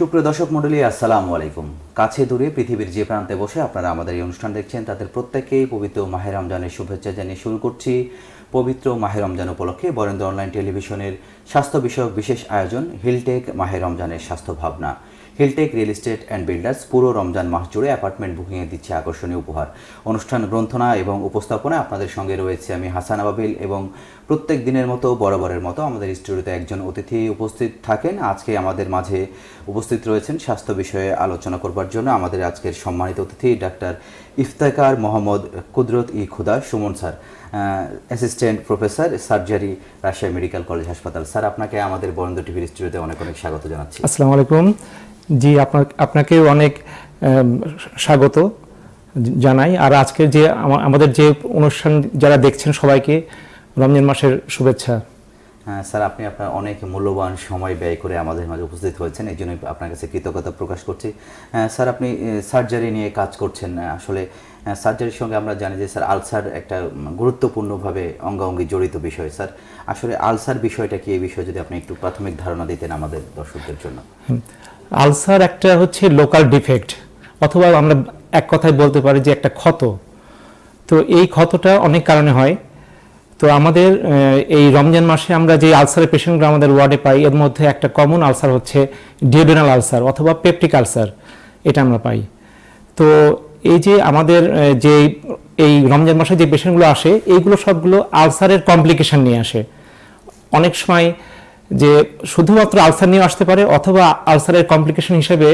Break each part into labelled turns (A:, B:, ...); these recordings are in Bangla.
A: সুপ্রিয় দর্শক মণ্ডলী, আসসালামু আলাইকুম। কাছে দূরে পৃথিবীর যে প্রান্তে বসে আপনারা আমাদের এই অনুষ্ঠান দেখছেন, তাদের প্রত্যেকেই পবিত্র মাহের রমজানের শুভেচ্ছা জানিয়ে শুরু করছি পবিত্র মাহের রমজান উপলক্ষে বরেন্দ্র অনলাইন টেলিভিশনের স্বাস্থ্য বিষয়ক বিশেষ আয়োজন, হিলটেক মাহের রমজানের স্বাস্থ্য ভাবনা। Hilltech real estate and builders পুরো রমজান মাস জুড়ে অ্যাপার্টমেন্ট বুকিংয়ে দিচ্ছে আকর্ষণীয় উপহার। অনুষ্ঠান গ্রন্থনা এবং উপস্থাপনা আপনাদের সঙ্গে রয়েছে আমি হাসান আবাবিল এবং প্রত্যেক দিনের মতো বরাবরের মতো আমাদের স্টুডিওতে একজন অতিথি উপস্থিত থাকেন। আজকে আমাদের মাঝে উপস্থিত রয়েছেন স্বাস্থ্য বিষয়ে আলোচনা করবার জন্য আমাদের আজকের সম্মানিত অতিথি doctor Iftekhar Mohammad Qudrat e Khuda Sumon sir assistant professor surgery Rajshahi medical college হাসপাতাল। স্যার, আপনাকে আমাদের বরেন্দ্র টিভির স্টুডিওতে অনেক অনেক স্বাগত জানাচ্ছি।
B: আসসালামু আলাইকুম। জি আপনার আপনাকেও অনেক স্বাগত জানাই। আর আজকে যে আমা- আমাদের যে অনুষ্ঠান যারা দেখছেন সবাইকে রমজান মাসের শুভেচ্ছা।
A: হ্যাঁ স্যার আপনি আপনার অনেক মূল্যবান সময় ব্যয় করে আমাদের মাঝে উপস্থিত হয়েছেন। এই জন্য আপনার কাছে কৃতজ্ঞতা প্রকাশ করছি। হ্যাঁ, স্যার আপনি সার্জারি নিয়ে কাজ করছেন। আহ, আসলে সার্জারির সঙ্গে আমরা জানি যে স্যার আলসার একটা গুরুত্বপূর্ণভাবে অঙ্গাঙ্গি জড়িত বিষয়। স্যার আসলে আলসার বিষয়টা কি? এই বিষয়ে যদি আপনি একটু প্রাথমিক ধারণা দিতেন আমাদের দর্শকদের জন্য।
B: আলসার একটা হচ্ছে লোকাল ডিফেক্ট, অথবা আমরা এক কথায় বলতে পারি যে একটা ক্ষত। তো এই ক্ষতটা অনেক কারণে হয়। তো আমাদের এই রমজান মাসে আমরা যে আলসারের পেশেন্টগুলো আমাদের ওয়ার্ডে পাই, এর মধ্যে একটা কমন আলসার হচ্ছে ডিওডেনাল আলসার অথবা পেপটিক আলসার, এটা আমরা পাই। তো এই যে আমাদের যে এই রমজান মাসে যে পেশেন্টগুলো আসে, এইগুলো সবগুলো আলসারের কমপ্লিকেশন নিয়ে আসে। অনেক সময় যে শুধুমাত্র আলসার নিয়ে আসতে পারে অথবা আলসারের কমপ্লিকেশন হিসেবে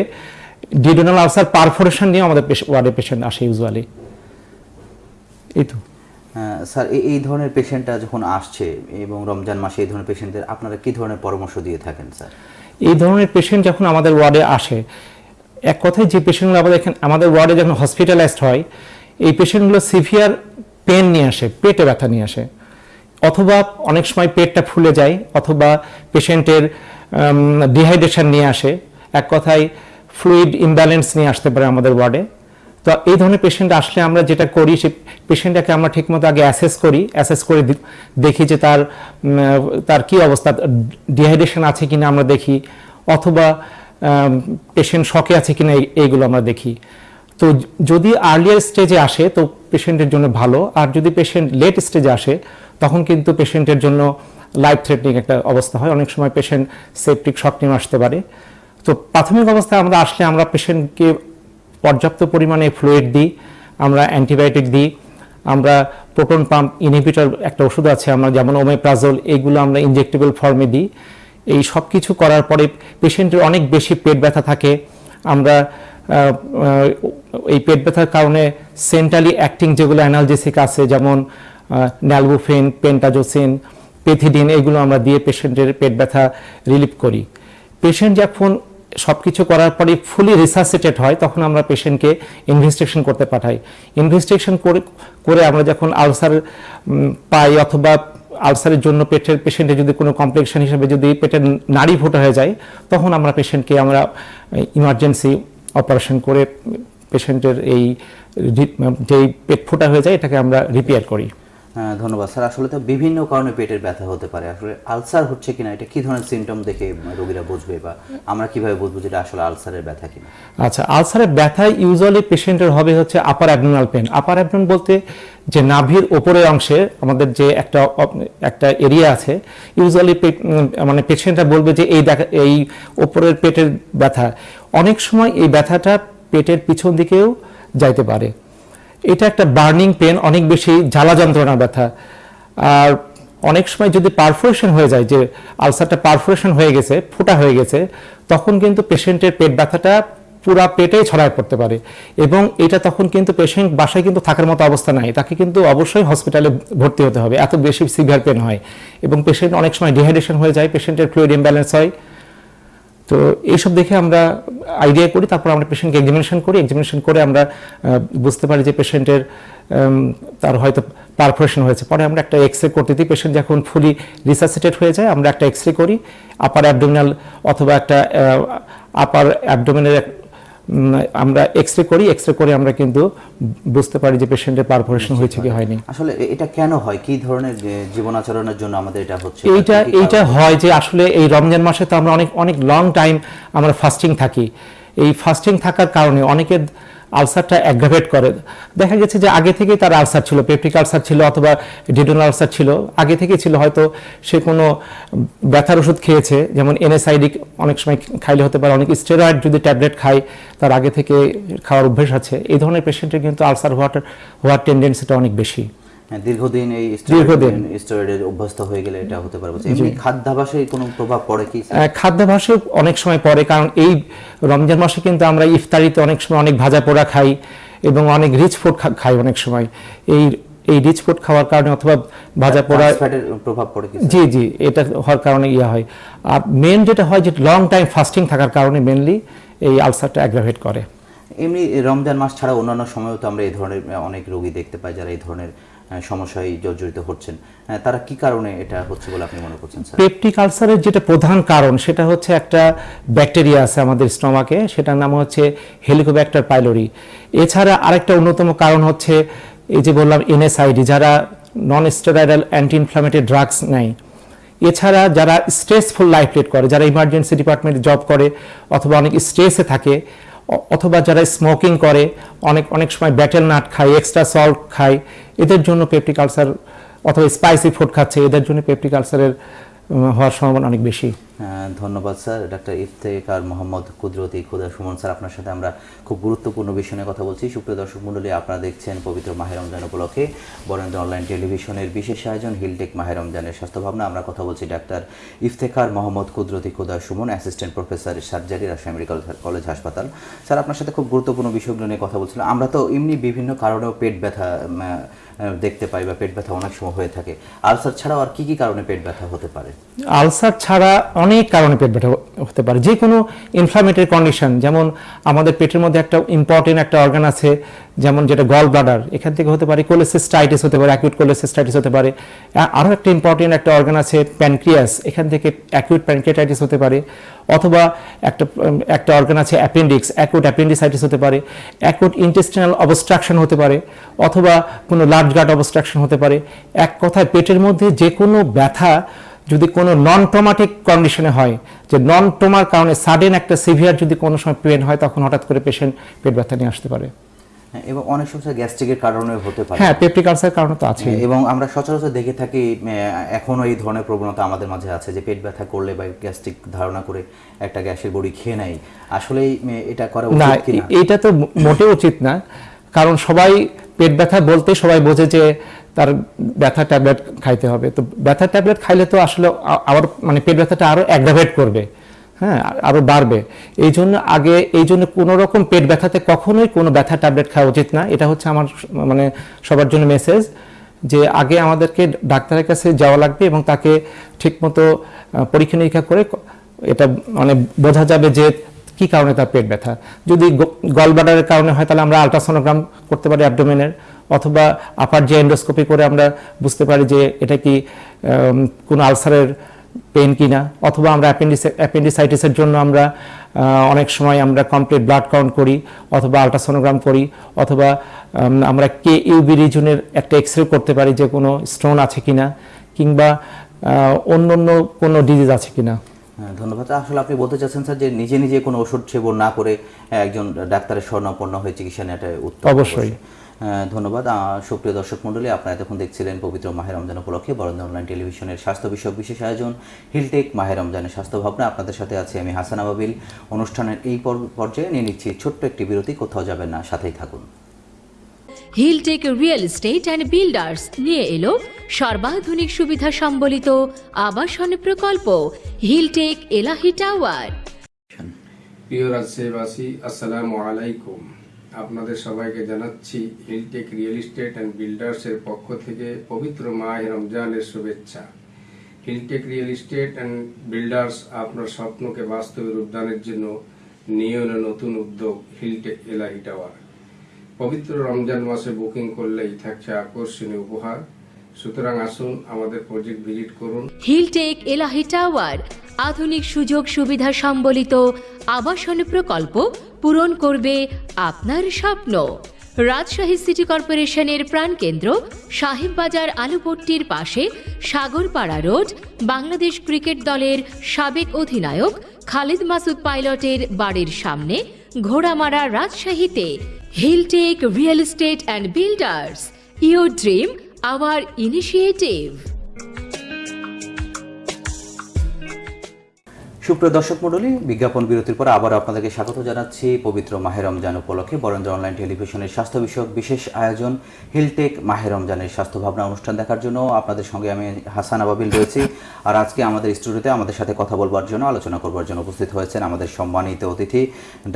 B: ডিডোনাল আলসার পারফোরেশন নিয়ে আমাদের ওয়ার্ডে পেশেন্ট আসে ইউজুয়ালি এই তো।
A: স্যার এই- এই ধরনের পেশেন্টটা যখন আসছে এবং রমজান মাসে এই ধরনের পেশেন্টদের আপনারা কি ধরনের পরামর্শ দিয়ে থাকেন স্যার?
B: এই ধরনের পেশেন্ট যখন আমাদের ওয়ার্ডে আসে এক কথায় যে পেশেন্টগুলো আমাদের এখানে আমাদের ওয়ার্ডে যখন হসপিটালাইজড হয় এই পেশেন্টগুলো সিভিয়ার পেন নিয়ে আসে পেটে ব্যথা নিয়ে আসে। অথবা অনেক সময় পেটটা ফুলে যায়, অথবা পেশেন্টের ডিহাইড্রেশন নিয়ে আসে। এক কথায় ফ্লুইড ইমব্যালেন্স নিয়ে আসতে পারে আমাদের ওয়ার্ডে। তো এই ধরনের পেশেন্ট আসলে আমরা যেটা করি, সে পেশেন্টটাকে আমরা ঠিকমতো আগে অ্যাসেস করি, অ্যাসেস করে দেখি যে তার তার কি অবস্থা, ডিহাইড্রেশন আছে কিনা আমরা দেখি, অথবা পেশেন্ট শখে আছে কিনা এই- এইগুলো আমরা দেখি। তো যদি আর্লিয়ার স্টেজে আসে, তো পেশেন্টের জন্য ভালো। আর যদি পেশেন্ট লেট স্টেজে আসে, তখন কিন্তু পেশেন্টের জন্য লাইফ থ্রেটনিং একটা অবস্থা হয়। অনেক সময় পেশেন্ট সেপটিক শক নিয়ে আসতে পারে। তো প্রাথমিক অবস্থায় আমরা আসলে আমরা পেশেন্টকে পর্যাপ্ত পরিমাণে ফ্লুইড দিই, আমরা অ্যান্টিবায়োটিক দিই, আমরা প্রোটন পাম্প ইনহিবিটর একটা ওষুধ আছে, আমরা যেমন ওমেপ্রাজল এইগুলো আমরা ইনজেক্টেবল ফর্মে দিই। এই সব কিছু করার পরে পেশেন্টের অনেক বেশি পেট ব্যথা থাকে। আমরা এই পেট ব্যথার কারণে সেন্ট্রালি অ্যাক্টিং যেগুলো অ্যানালজেসিক আছে, যেমন ন্যালবুফেন পেন্টাজোসিন পেথিডিন এগুলো আমরা দিয়ে পেশেন্টের পেট ব্যথা রিলিফ করি। পেশেন্ট যখন সব কিছু করার পরে ফুলি রিসার্সিটেড হয়, তখন আমরা পেশেন্টকে ইনভেস্টিগেশন করতে পাঠাই। ইনভেস্টিগেশন করে করে আমরা যখন আলসার পাই অথবা আলসারের জন্য পেটের, পেশেন্টের যদি কোনো কমপ্লিকেশন হিসেবে যদি পেটের নাড়ি ফোটা হয়ে যায়, তখন আমরা পেশেন্টকে আমরা ইমার্জেন্সি অপারেশন করে পেশেন্টের এই যেই পেট ফোটা হয়ে যায় এটাকে আমরা রিপেয়ার করি।
A: হ্যাঁ ধন্যবাদ। স্যার আসলে তো বিভিন্ন কারণে পেটের ব্যথা হতে পারে। আসলে আলসার হচ্ছে কিনা এটা কি ধরনের সিমটম দেখে রোগীরা বুঝবে বা আমরা কীভাবে বুঝব যেটা আসলে আলসারের ব্যথা কিনা?
B: আচ্ছা আলসারের ব্যথা ইউজুয়ালি পেশেন্টের হবে হচ্ছে upper abdominal pain upper abdomen বলতে যে নাভির ওপরের অংশে আমাদের যে একটা একটা এরিয়া আছে ইউজুয়ালি মানে পেশেন্টরা বলবে যে এই দেখা এই ওপরের পেটের ব্যথা অনেক সময় এই ব্যথাটা পেটের পিছন দিকেও যাইতে পারে। এটা একটা বার্নিং পেন, অনেক বেশি জ্বালা যন্ত্রণা ব্যথা। আর অনেক সময় যদি পারফোরেশন হয়ে যায়, যে আলসারটা পারফোরেশন হয়ে গেছে, ফোটা হয়ে গেছে, তখন কিন্তু পেশেন্টের পেট ব্যথাটা পুরা পেটেই ছড়ায় পড়তে পারে। এবং এটা তখন কিন্তু পেশেন্ট বাসায় কিন্তু থাকার মতো অবস্থা নাই। তাকে কিন্তু অবশ্যই হসপিটালে ভর্তি হতে হবে। এত বেশি সিভিয়ার পেন হয়। এবং পেশেন্ট অনেক সময় ডিহাইড্রেশন হয়ে যায়, পেশেন্টের ফ্লুইড ইমব্যালেন্স হয়। তো এইসব দেখে আমরা আইডিয়া করি, তারপর আমরা পেশেন্টকে এক্সামিনেশন করি। এক্সামিনেশন করে আমরা বুঝতে পারি যে পেশেন্টের তার হয়তো পারফোরেশন হয়েছে। পরে আমরা একটা এক্স রে করতে দিই। পেশেন্ট যখন ফুলি রিসাসিটেড হয়ে যায়, আমরা একটা এক্স রে করি। আপার অ্যাবডোমিনাল অথবা একটা আপার অ্যাবডোমিনের আমরা এক্স রে করি এক্স রে করে আমরা কিন্তু বুঝতে পারি যে পেশেন্টের পারফরেশন হয়েছে কি হয়নি।
A: আসলে এটা কেন হয়? কি ধরনের জীবন আচরণের জন্য আমাদের এটা হচ্ছে?
B: এইটা এইটা হয় যে আসলে এই রমজান মাসে তো আমরা অনেক অনেক লং টাইম আমরা ফাস্টিং থাকি। এই ফাস্টিং থাকার কারণে অনেকের আলসারটা অ্যাগ্রাভেট করে। দেখা গেছে যে আগে থেকেই তার আলসার ছিল পেপটিক আলসার ছিল অথবা ডিডোনাল আলসার ছিল। আগে থেকেই ছিল, হয়তো সে কোনো ব্যথার ওষুধ খেয়েছে, যেমন এনএসআইডি অনেক সময় খাইলে হতে পারে, অনেক স্টেরয়েড যদি ট্যাবলেট খায়, তার আগে থেকে খাওয়ার অভ্যেস আছে। এই ধরনের পেশেন্টের কিন্তু আলসার হওয়াটার, হওয়ার টেন্ডেন্সিটা অনেক বেশি।
A: দীর্ঘদিন এই
B: দীর্ঘদিন।
A: স্টেরয়েডের অভ্যস্ত হয়ে গেলে এটা হতে পারে। এমনি খাদ্যাভাসে কোনো প্রভাব পড়ে কি?
B: খাদ্যাভ্যাসে অনেক সময় পড়ে কারণ এই রমজান মাসে কিন্তু আমরা ইফতারিতে অনেক সময় অনেক ভাজা পোড়া খাই এবং অনেক রিচ ফুড খাই অনেক সময়। এই এই রিচ ফুড খাওয়ার কারণে অথবা ভাজা পোড়া
A: প্রভাব পড়ে কি?
B: জি জি এটা হওয়ার কারণে ইয়ে হয়। আর মেন যেটা হয় যে লং টাইম ফাস্টিং থাকার কারণে মেনলি এই আলসারটা অ্যাগ্রাভেট করে।
A: এমনি রমজান মাস ছাড়া অন্যান্য সময়ও তো আমরা এই ধরনের অনেক রোগী দেখতে পাই যারা এই ধরনের সমস্যায় জর্জরিত হচ্ছেন। তারা কি কারণে এটা হচ্ছে বলে আপনি মনে করছেন
B: পেপটিক আলসারের যেটা প্রধান কারণ, সেটা হচ্ছে একটা ব্যাকটেরিয়া আছে আমাদের স্টমাকে সেটার নাম হচ্ছে হেলিকোব্যাক্টার পাইলোরি এছাড়া আরেকটা অন্যতম কারণ হচ্ছে এই যে বললাম এনএসআইডি যারা non steroidal anti inflammatory drugs নেয়। এছাড়া যারা স্ট্রেসফুল লাইফ লিড করে, যারা ইমার্জেন্সি ডিপার্টমেন্টে জব করে, অথবা অনেক স্ট্রেসে থাকে অথবা যারা স্মোকিং করে, অনেক অনেক সময় ব্যাটেল নাট খায় এক্সট্রা সল্ট খায়, এদের জন্য পেপটিক আলসার অথবা স্পাইসি ফুড খাচ্ছে, এদের জন্য পেপটিক আলসারের হওয়ার সম্ভাবনা অনেক বেশি।
A: ধন্যবাদ স্যার। ডাক্তার ইফতেকার মোহাম্মদ কুদরতি খুদা সুমন স্যার, আপনার সাথে আমরা খুব গুরুত্বপূর্ণ বিষয় নিয়ে কথা বলছি। সুপ্রিয় দর্শক মণ্ডলী, আপনারা দেখছেন পবিত্র মাহের রমজান উপলক্ষে বরেন্দ্র অনলাইন টেলিভিশনের বিশেষ আয়োজন, হিলটেক মাহের রমজানের স্বাস্থ্য ভাবনা আমরা কথা বলছি doctor Iftekhar Mohammad Qudrati Khuda Sumon, assistant professor, surgery, Rajshahi medical college হাসপাতাল। স্যার, আপনার সাথে খুব গুরুত্বপূর্ণ বিষয়গুলো নিয়ে কথা বলছিলাম। আমরা তো এমনি বিভিন্ন কারণেও পেট ব্যথা দেখতে পাই বা পেট ব্যথা অনেক সময় হয়ে থাকে। আলসার ছাড়াও আর কি কি কারণে পেট ব্যথা হতে পারে?
B: আলসার ছাড়া অনেক কারণে পেট ব্যথা হতে পারে। যে কোনো ইনফ্লামেটরি কন্ডিশন যেমন আমাদের পেটের মধ্যে একটা ইম্পর্টেন্ট একটা অর্গান আছে, যেমন যেটা গল ব্লাডার এখান থেকে হতে পারে কোলেসিস্টাইটিস হতে পারে অ্যাকিউট কোলেসিস্টাইটিস হতে পারে। আরও একটা ইম্পর্টেন্ট একটা অর্গান আছে প্যানক্রিয়াস এখান থেকে অ্যাকিউট প্যানক্রিয়াটাইটিস হতে পারে। অথবা একটা একটা অর্গান আছে অ্যাপেন্ডিক্স অ্যাকুট অ্যাপেন্ডিসাইটিস হতে পারে। অ্যাকুট ইন্টেস্টিনাল অবস্ট্রাকশন হতে পারে। অথবা কোনো লার্জ গার্ড অবস্ট্রাকশন হতে পারে। এক কথায় পেটের মধ্যে যে কোনো ব্যথা যদি কোনো নন ট্রমাটিক কন্ডিশনে হয় যে নন ট্রমার কারণে সাডেন একটা সিভিয়ার যদি কোনো সময় পেন হয় তখন হঠাৎ করে পেশেন্ট পেট ব্যথা নিয়ে আসতে পারে।
A: হ্যাঁ, এবং অনেক সময় গ্যাস্ট্রিকের কারণে হতে পারে।
B: হ্যাঁ পেপটিক আলসার কারণে তো আছে
A: এবং আমরা সচরাচর দেখে থাকি আহ, এখনও এই ধরনের প্রবণতা আমাদের মাঝে আছে যে পেট ব্যথা করলে বা গ্যাস্ট্রিক ধারণা করে একটা গ্যাসের বড়ি খেয়ে নেয়। আসলেই আহ, এটা করা উচিত কিনা?
B: এ- এইটা তো মোটেও উচিত না। কারণ সবাই পেট ব্যথা বলতে সবাই বোঝে যে তার ব্যথা ট্যাবলেট খাইতে হবে। তো ব্যথা ট্যাবলেট খাইলে তো আসলে আবার মানে পেট ব্যথাটা আরও অ্যাগ্রাভেট করবে হ্যাঁ আরও বাড়বে। এই জন্য আগে, এই জন্য কোনো রকম পেট ব্যথাতে কখনোই কোনো ব্যথা ট্যাবলেট খাওয়া উচিত না। এটা হচ্ছে আমার মানে সবার জন্য মেসেজ যে আগে আমাদেরকে ডাক্তারের কাছে যাওয়া লাগবে এবং তাকে ঠিকমতো পরীক্ষা নিরীক্ষা করে এটা মানে বোঝা যাবে যে কি কারণে তার পেট ব্যথা। যদি গলব্লাডারের কারণে হয় তাহলে আমরা আলট্রাসোনোগ্রাম করতে পারি অ্যাবডোমেনের অথবা আপার যে এন্ডোস্কোপি করে আমরা বুঝতে পারি যে এটা কি কোনো আলসারের পেন কিনা অথবা আমরা অ্যাপেন্ডিসাইটিসের জন্য আমরা অনেক সময় আমরা কমপ্লিট ব্লাড কাউন্ট করি অথবা আলট্রাসোনোগ্রাম করি অথবা আমরা কে ইউবি রিজনের একটা এক্স রে করতে পারি যে কোনো স্টোন আছে কিনা কিংবা অন্য অন্য কোনো ডিজিজ আছে কিনা।
A: হ্যাঁ, ধন্যবাদ। আসলে আপনি বলতে চাচ্ছেন স্যার যে নিজে নিজে কোনো ওষুধ সেবন না করে একজন ডাক্তারের স্বর্ণাপন্ন হয়ে চিকিৎসা নেওয়াটা
B: অবশ্যই।
A: ধন্যবাদ। সুপ্রিয় দর্শক মণ্ডলী আপনারা এতক্ষণ দেখছিলেন পবিত্র মাহের রমজান উপলক্ষে বরেন্দ্র অনলাইন টেলিভিশনের স্বাস্থ্য বিষয়ক বিশেষ আয়োজন হিলটেক মাহের রমজানের স্বাস্থ্য ভাবনা আপনাদের সাথে আছি আমি হাসান আবাবিল। অনুষ্ঠানের এই পর্যায়ে নিয়ে নিচ্ছি ছোট্ট একটি বিরতি কোথাও যাবেন না সাথেই থাকুন।
C: Hilltech real estate and builders নিয়ে এলো সর্বাধুনিক সুবিধা সম্বলিত আবাসন প্রকল্প হিলটেক এলাহি টাওয়ার
D: প্রিয় রাজশাহীবাসী আসসালামু আলাইকুম। আপনাদের সবাইকে জানাচ্ছি হিলটেক রিয়েল এস্টেট অ্যান্ড বিল্ডার্সের পক্ষ থেকে পবিত্র মাহে রমজানের শুভেচ্ছা। Hilltech real estate and builders আপনার স্বপ্নকে বাস্তবে রূপদানের জন্য নিয়ে এলো নতুন উদ্যোগ হিলটেক এলাহি টাওয়ার পবিত্র রমজান মাসে বুকিং করলেই থাকছে আকর্ষণীয় উপহার। সুতরাং আসুন আমাদের প্রজেক্ট ভিজিট করুন।
C: হিলটেক এলাহি টাওয়ার আধুনিক সুযোগ সুবিধা সম্বলিত আবাসন প্রকল্প পূরণ করবে আপনার স্বপ্ন। রাজশাহী সিটি কর্পোরেশনের প্রাণকেন্দ্র সাহেববাজার আলুপট্টির পাশে সাগরপাড়া রোড, বাংলাদেশ ক্রিকেট দলের সাবেক অধিনায়ক খালিদ মাসুদ পাইলটের বাড়ির সামনে ঘোড়ামারা রাজশাহীতে। Hilltech real estate and builders your dream, our initiative.
A: সুপ্রিয় দর্শক মণ্ডলী, বিজ্ঞাপন বিরতির পর আবার আপনাদেরকে স্বাগত জানাচ্ছি পবিত্র মাহে রমজান উপলক্ষে। বরেন্দ্র অনলাইন টেলিভিশনের স্বাস্থ্য বিষয়ক বিশেষ আয়োজন, হিলটেক মাহে রমজানের স্বাস্থ্য ভাবনা অনুষ্ঠান দেখার জন্য আপনাদের সঙ্গে আমি হাসান আবাবিল রয়েছি। আর আজকে আমাদের স্টুডিওতে আমাদের সাথে কথা বলবার জন্য, আলোচনা করবার জন্য উপস্থিত হয়েছেন আমাদের সম্মানিত অতিথি,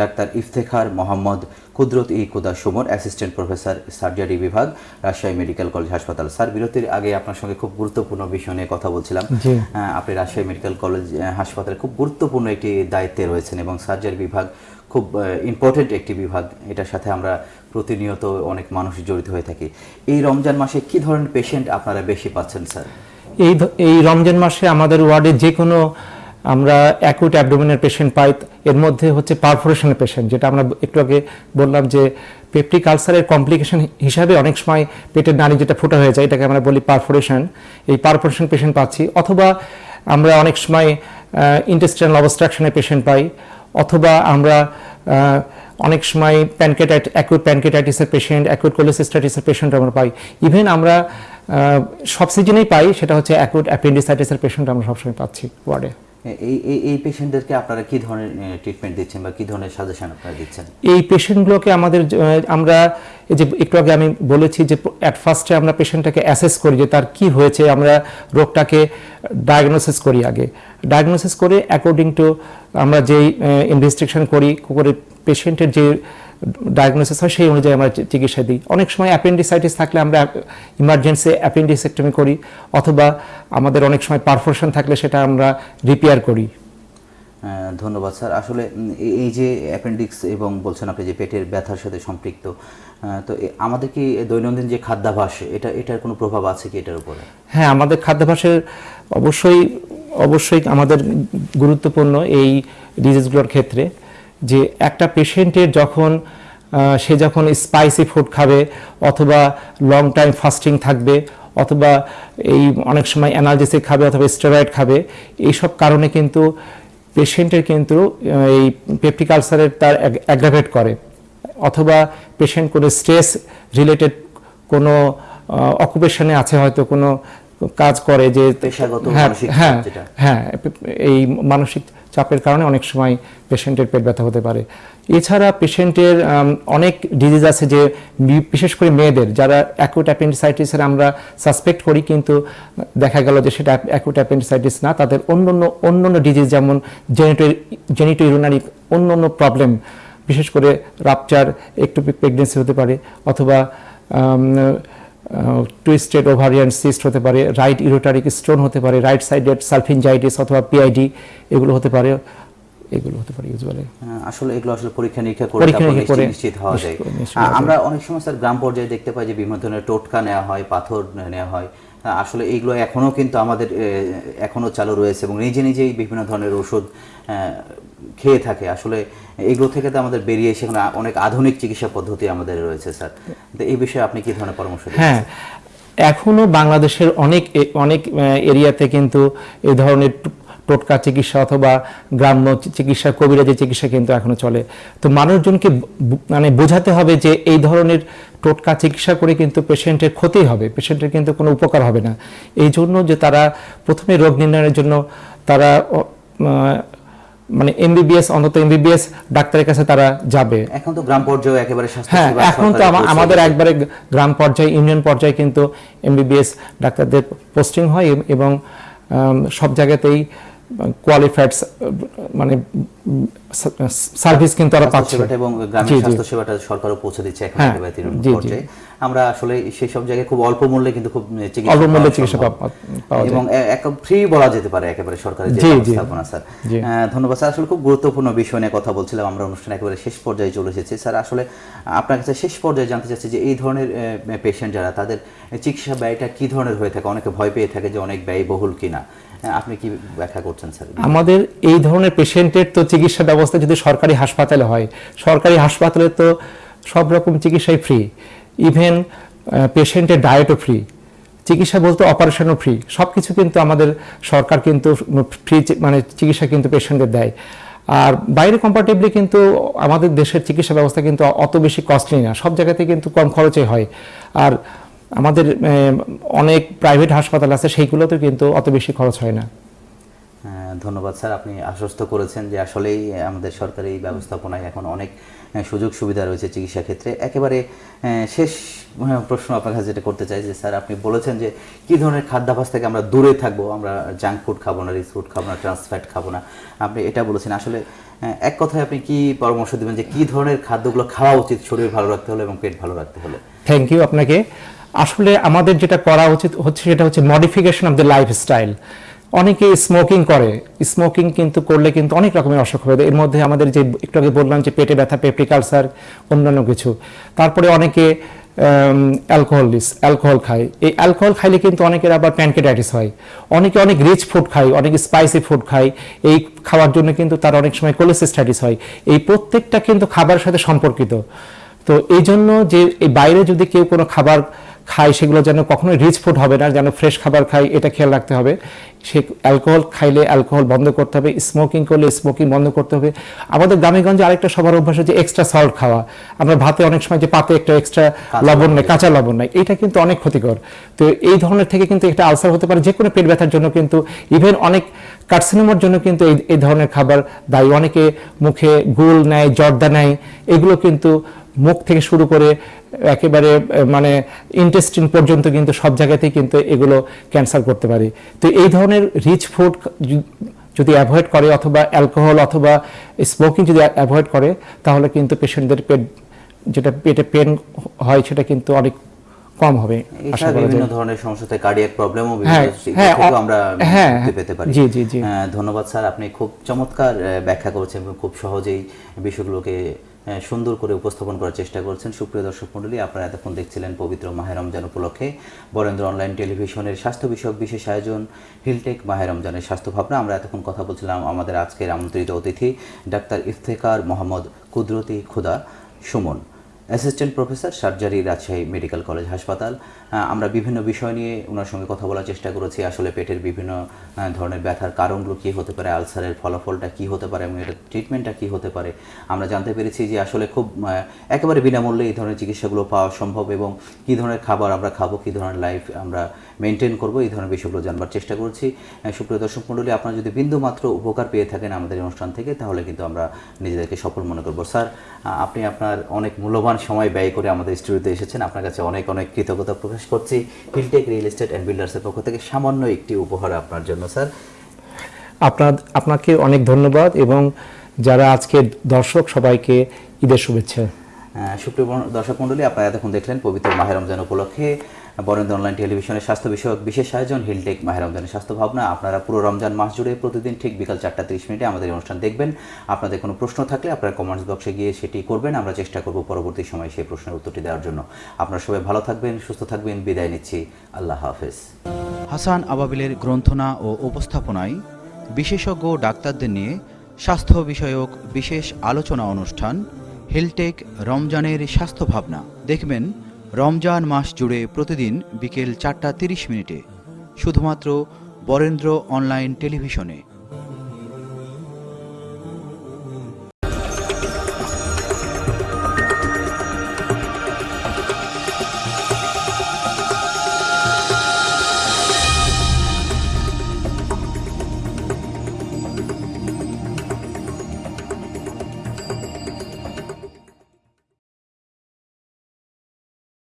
A: doctor Iftekhar Mohammad Qudrat e Khuda Sumon assistant professor surgery বিভাগ রাজশাহী মেডিকেল কলেজ হাসপাতাল। স্যার বিরতির আগে আপনার সঙ্গে খুব গুরুত্বপূর্ণ বিষয় নিয়ে কথা বলছিলাম। আপনি রাজশাহী মেডিকেল কলেজ হাসপাতালে খুব গুরুত্বপূর্ণ একটি দায়িত্বে রয়েছেন এবং সার্জারি বিভাগ খুব ইম্পর্টেন্ট একটি বিভাগ। এটার সাথে আমরা প্রতিনিয়ত অনেক মানুষ জড়িত হয়ে থাকি। এই রমজান মাসে কি ধরনের পেশেন্ট আপনারা বেশি পাচ্ছেন স্যার?
B: এই এই রমজান মাসে আমাদের ওয়ার্ডে যে কোনো আমরা অ্যাকুট অ্যাবডোমিনের পেশেন্ট পাই, এর মধ্যে হচ্ছে পারফোরেশনের পেশেন্ট যেটা আমরা একটু আগে বললাম যে পেপটিক আলসারের কমপ্লিকেশন হিসাবে অনেক সময় পেটের নাড়ি যেটা ফোটা হয়ে যায়, এটাকে আমরা বলি পারফোরেশন এই পারফোরেশন পেশেন্ট পাচ্ছি। অথবা আমরা অনেক সময় ইন্টেস্টাইনাল অবস্ট্রাকশনের পেশেন্ট পাই, অথবা আমরা অনেক সময় প্যানকেটাইট অ্যাকুট প্যানকেটাইটিসের পেশেন্ট অ্যাকুট কোলেসিস্টাইটিসের পেশেন্ট আমরা পাই। ইভেন আমরা সব সিজনেই পাই, সেটা হচ্ছে অ্যাকুট অ্যাপেন্ডিসাইটিসের পেশেন্ট আমরা সবসময় পাচ্ছি ওয়ার্ডে
A: এই এই পেশেন্টদেরকে আপনারা কি ধরনের ট্রিটমেন্ট দিচ্ছেন বা কি ধরনের সাজেশন আপনারা দিচ্ছেন?
B: এই পেশেন্টগুলোকে আমাদের আমরা যে একটু আগে আমি বলেছি যে অ্যাট ফার্স্টে আমরা পেশেন্টটাকে অ্যাসেস করি যে তার কি হয়েছে, আমরা রোগটাকে ডায়াগনোসিস করি আগে। ডায়াগনোসিস করে অ্যাকর্ডিং টু আমরা যেই ইনভেস্টিগেশন করি, করে পেশেন্টের যে ডায়াগনোসিস হয় সেই অনুযায়ী আমরা চিকিৎসা দিই। অনেক সময় অ্যাপেন্ডিসাইটিস থাকলে আমরা ইমার্জেন্সি অ্যাপেন্ডিসেক্টমি করি অথবা আমাদের অনেক সময় পারফোরেশন থাকলে সেটা আমরা রিপেয়ার করি।
A: ধন্যবাদ স্যার। আসলে এই- যে অ্যাপেন্ডিক্স এবং বলছেন আপনি যে পেটের ব্যথার সাথে সম্পৃক্ত তো আমাদের কি দৈনন্দিন যে খাদ্যাভাস এটা এটার কোনো প্রভাব আছে কি এটার উপরে?
B: হ্যাঁ আমাদের খাদ্যাভ্যাসের অবশ্যই অবশ্যই আমাদের গুরুত্বপূর্ণ এই ডিজিজগুলোর ক্ষেত্রে। যে একটা পেশেন্টের যখন সে যখন স্পাইসি ফুড খাবে অথবা লং টাইম ফাস্টিং থাকবে অথবা এই অনেক সময় অ্যানালজেসিক খাবে অথবা স্টেরয়েড খাবে এইসব কারণে কিন্তু পেশেন্টের কিন্তু এই পেপটিক আলসারের তার অ্যাগ্রাভেট করে। অথবা পেশেন্ট কোনো স্ট্রেস রিলেটেড কোনো অকুপেশনে আছে হয়তো কোনো কাজ করে যে হ্যাঁ হ্যাঁ হ্যাঁ এই মানসিক চাপের কারণে অনেক সময় পেশেন্টের পেট ব্যথা হতে পারে। এছাড়া পেশেন্টের অনেক ডিজিজ আছে যে বিশেষ করে মেয়েদের, যারা অ্যাকুট অ্যাপেন্ডিসাইটিসের আমরা সাসপেক্ট করি কিন্তু দেখা গেল যে সেটা অ্যাকুট অ্যাপেন্ডিসাইটিস না, তাদের অন্য অন্য অন্য অন্য ডিজিজ যেমন জেনিটো জেনিটো ইউরিনারি অন্য অন্য প্রবলেম বিশেষ করে রাপচার একটু প্রেগনেন্সি হতে পারে, অথবা টুইস্টেড ওভারিয়ান সিস্ট হতে পারে রাইট ইরোটারিক স্টোন হতে পারে রাইট সাইডেড সালফিনজাইটিস অথবা পিআইডি এগুলো হতে পারে এগুলো হতে পারে ইউজুয়ালি
A: আসলে এগুলো আসলে পরীক্ষা নিরীক্ষা করে তারপর নিশ্চিত- হওয়া যায়। আমরা অনেক সময় স্যার গ্রাম পর্যায়ে দেখতে পাই যে বিভিন্ন ধরনের টোটকা নেওয়া হয় পাথর নেওয়া হয়। আসলে এইগুলো এখনও কিন্তু আমাদের এখনও চালু রয়েছে এবং নিজে নিজেই বিভিন্ন ধরনের ওষুধ খেয়ে থাকে। আসলে এইগুলো থেকে তো আমাদের বেরিয়ে এসে অনেক আধুনিক চিকিৎসা পদ্ধতি আমাদের রয়েছে, স্যার। তো এই বিষয়ে আপনি কী ধরনের পরামর্শ
B: হ্যাঁ এখনও বাংলাদেশের অনেক, এ- অনেক এরিয়াতে কিন্তু এই ধরনের টোটকা চিকিৎসা অথবা গ্রাম্য চিকিৎসা কবিরাজি চিকিৎসা কিন্তু এখনও চলে। তো মানুষজনকে মানে বোঝাতে হবে যে এই ধরনের টোটকা চিকিৎসা করে কিন্তু পেশেন্টের ক্ষতি হবে পেশেন্টের কিন্তু কোনো উপকার হবে না। এই জন্য যে তারা প্রথমে রোগ নির্ণয়ের জন্য তারা মানে এমবিবিএস অন্তত এমবিবিএস ডাক্তারের কাছে তারা যাবে।
A: এখন তো গ্রাম পর্যায়ে একেবারে
B: হ্যাঁ এখন তো আমাদের একবারে গ্রাম পর্যায়ে ইউনিয়ন পর্যায়ে কিন্তু এমবিবিএস ডাক্তারদের পোস্টিং হয় এবং সব জায়গাতেই কোয়ালিফাইড মানে সার্ভিস কিন্তু তারা পাচ্ছে।
A: এবং গ্রামীণ স্বাস্থ্য সেবাটা সরকারও পৌঁছে দিচ্ছে এখন
B: হ্যাঁ,
A: একেবারে
B: জি।
A: পর্যায়ে। আমরা আসলে সেই সব জায়গায় খুব অল্প মূল্যে কিন্তু খুব চিকিৎসা
B: অল্প মূল্যে চিকিৎসা পাওয়া- যায়।
A: এবং এক ফ্রি বলা যেতে পারে একেবারে সরকারের যে। ব্যবস্থাপনা স্যার। ধন্যবাদ স্যার। আসলে খুব গুরুত্বপূর্ণ বিষয় নিয়ে কথা বলছিলাম আমরা অনুষ্ঠান একেবারে শেষ পর্যায়ে চলে এসেছি। স্যার আসলে আপনার কাছে শেষ পর্যায়ে জানতে চাচ্ছি যে এই ধরনের পেশেন্ট যারা তাদের চিকিৎসা ব্যয়টা কি ধরনের হয়ে থাকে? অনেকে ভয় পেয়ে থাকে যে অনেক ব্যয়বহুল কিনা। আপনি কি ব্যাখ্যা করছেন স্যার?
B: আমাদের এই ধরনের পেশেন্টের তো চিকিৎসা ব্যবস্থা যদি সরকারি হাসপাতালে হয়, সরকারি হাসপাতালে তো সব রকম চিকিৎসাই ফ্রি ইভেন পেশেন্টের ডায়েটও ফ্রি চিকিৎসা বলতে অপারেশনও ফ্রি সব কিছু কিন্তু আমাদের সরকার কিন্তু ফ্রি মানে চিকিৎসা কিন্তু পেশেন্টদের দেয়। আর বাইরে কম্পারেটিভলি কিন্তু আমাদের দেশের চিকিৎসা ব্যবস্থা কিন্তু অত বেশি কস্টলি না, সব জায়গাতে কিন্তু কম খরচে হয়। আর আমাদের অনেক প্রাইভেট হাসপাতাল আছে সেইগুলোতেও কিন্তু অত বেশি খরচ হয় না।
A: হ্যাঁ, ধন্যবাদ স্যার। আপনি আশ্বস্ত করেছেন যে আসলেই আমাদের সরকারি ব্যবস্থাপনায় এখন অনেক সুযোগ সুবিধা রয়েছে চিকিৎসা ক্ষেত্রে। একেবারে শেষ প্রশ্ন আপনার কাছে যেটা করতে চাই যে স্যার আপনি বলেছেন যে কি ধরনের খাদ্যাভাস থেকে আমরা দূরে থাকব? আমরা জাঙ্ক ফুড খাব না রিচ ফুড খাব না ট্রান্সফ্যাট খাব না। আপনি এটা বলেছেন। আসলে এক কথায় আপনি কি পরামর্শ দেবেন যে কি ধরনের খাদ্যগুলো খাওয়া উচিত? শরীর ভালো রাখতে হলে এবং পেট ভালো রাখতে হলে?
B: থ্যাংক ইউ আপনাকে। আসলে আমাদের যেটা করা উচিত হচ্ছে সেটা হচ্ছে মডিফিকেশন অফ দ্য লাইফস্টাইল অনেকে স্মোকিং করে। স্মোকিং কিন্তু করলে কিন্তু অনেক রকমের অসুখ হবে। এর মধ্যে আমাদের যে একটু আগে বললাম যে পেটে ব্যথা পেপটিক আলসার অন্যান্য কিছু। তারপরে অনেকে অ্যালকোহলিস অ্যালকোহল খায়। এই অ্যালকোহল খাইলে কিন্তু অনেকের আবার প্যানকেটাইটিস হয়। অনেকে অনেক রিচ ফুড খায়, অনেক স্পাইসি ফুড খায়। এই খাওয়ার জন্য কিন্তু তার অনেক সময় কোলেসিস্টাইটিস হয়। এই প্রত্যেকটা কিন্তু খাবারের সাথে সম্পর্কিত। তো এই জন্য যে এই বাইরে যদি কেউ কোনো খাবার খায় সেগুলো যেন কখনোই রিচ ফুড হবে না যেন ফ্রেশ খাবার খাই এটা খেয়াল রাখতে হবে। সে অ্যালকোহল খাইলে অ্যালকোহল বন্ধ করতে হবে স্মোকিং করলে স্মোকিং বন্ধ করতে হবে। আমাদের গ্রামেগঞ্জে আরেকটা সবার অভ্যাস হচ্ছে এক্সট্রা সল্ট খাওয়া। আমরা ভাতে অনেক সময় যে পাতে একটা এক্সট্রা লবণ নেই কাঁচা লবণ নেই এটা কিন্তু অনেক ক্ষতিকর। তো এই ধরনের থেকে কিন্তু একটা আলসার হতে পারে যে কোনো পেট ব্যথার জন্য কিন্তু ইভেন অনেক কার্সিনোমার জন্য কিন্তু এই এই ধরনের খাবার দায়ী। অনেকে মুখে গুল নেয় জর্দা নেয় এগুলো কিন্তু মুখ থেকে শুরু করে একেবারে মানে ইন্টেস্টিন পর্যন্ত কিন্তু সব জায়গাতেই কিন্তু এগুলো ক্যান্সার করতে পারে। তো এই ধরনের রিচ ফুড যদি অ্যাভয়েড করে অথবা অ্যালকোহল অথবা স্মোকিং যদি অ্যাভয়েড করে তাহলে কিন্তু পেশেন্টদের পেট যেটা পেটে পেন হয় সেটা কিন্তু অনেক কম হবে। আশা করা
A: বিভিন্ন ধরনের সমস্যাতে কার্ডিয়াক প্রবলেমও
B: হ্যাঁ, হ্যাঁ,
A: আমরা
B: হ্যাঁ,
A: পেতে পারি।
B: জি, জি, জি।
A: ধন্যবাদ স্যার আপনি খুব চমৎকার ব্যাখ্যা করেছেন খুব সহজেই বিষয়গুলোকে সুন্দর করে উপস্থাপন করার চেষ্টা করছেন। সুপ্রিয় দর্শক মণ্ডলী, আপনারা এতক্ষণ দেখছিলেন পবিত্র মাহে রমজান উপলক্ষে বরেন্দ্র অনলাইন টেলিভিশনের স্বাস্থ্য বিষয়ক বিশেষ আয়োজন, হিলটেক মাহে রমজানের স্বাস্থ্য ভাবনা। আমরা এতক্ষণ কথা বলছিলাম আমাদের আজকের আমন্ত্রিত অতিথি, doctor Iftekhar Mohammad Qudrati Khuda Sumon. Assistant professor, surgery Rajshahi medical college হাসপাতাল। আমরা বিভিন্ন বিষয় নিয়ে ওনার সঙ্গে কথা বলার চেষ্টা করেছি। আসলে পেটের বিভিন্ন ধরনের ব্যথার কারণগুলো কী হতে পারে, আলসারের ফলাফলটা কী হতে পারে এবং এটার ট্রিটমেন্টটা কী হতে পারে। আমরা জানতে পেরেছি যে আসলে খুব একেবারে বিনামূল্যে এই ধরনের চিকিৎসাগুলো পাওয়া সম্ভব এবং কী ধরনের খাবার আমরা খাব, কী ধরনের লাইফ আমরা মেনটেন করব এই ধরনের বিষয়গুলো জানবার চেষ্টা করছি। সুপ্রিয় দর্শক মণ্ডলী আপনারা যদি বিন্দু মাত্র উপকার পেয়ে থাকেন আমাদের অনুষ্ঠান থেকে তাহলে কিন্তু আমরা নিজেদেরকে সফল মনে করব। স্যার আপনি আপনার অনেক মূল্যবান সময় ব্যয় করে আমাদের স্টুডিওতে এসেছেন। আপনার কাছে অনেক অনেক কৃতজ্ঞতা প্রকাশ করছি। হিলটেক রিয়েল এস্টেট অ্যান্ড বিল্ডার্সের পক্ষ থেকে সামান্য একটি উপহার আপনার জন্য স্যার।
B: আপনার আপনাকে অনেক ধন্যবাদ এবং যারা আজকে দর্শক সবাইকে ঈদের শুভেচ্ছা।
A: সুপ্রিয় দর্শক মণ্ডলী আপনারা এতক্ষণ দেখলেন পবিত্র মাহের রমজান উপলক্ষে। বরেন্দ্র অনলাইন টেলিভিশনের স্বাস্থ্য বিষয়ক বিশেষ আয়োজন হিলটেক মাহের রমজানের স্বাস্থ্য ভাবনা। আপনারা পুরো রমজান মাস জুড়ে প্রতিদিন ঠিক বিকাল চারটা তিরিশ মিনিটে আমাদের অনুষ্ঠান দেখবেন। আপনাদের কোনো প্রশ্ন থাকলে আপনারা কমেন্টস বক্সে গিয়ে সেটি করবেন। আমরা চেষ্টা করব পরবর্তী সময় সেই প্রশ্নের উত্তরটি দেওয়ার জন্য। আপনারা সবাই ভালো থাকবেন, সুস্থ থাকবেন। বিদায় নিচ্ছি। আল্লাহ হাফেজ।
E: হাসান আবাবিলের গ্রন্থনা ও উপস্থাপনায় বিশেষজ্ঞ ডাক্তারদের নিয়ে স্বাস্থ্য বিষয়ক বিশেষ আলোচনা অনুষ্ঠান হেলটেক রমজানের স্বাস্থ্য ভাবনা। দেখবেন রমজান মাস জুড়ে প্রতিদিন বিকেল চারটা তিরিশ মিনিটে শুধুমাত্র বরেন্দ্র অনলাইন টেলিভিশনে।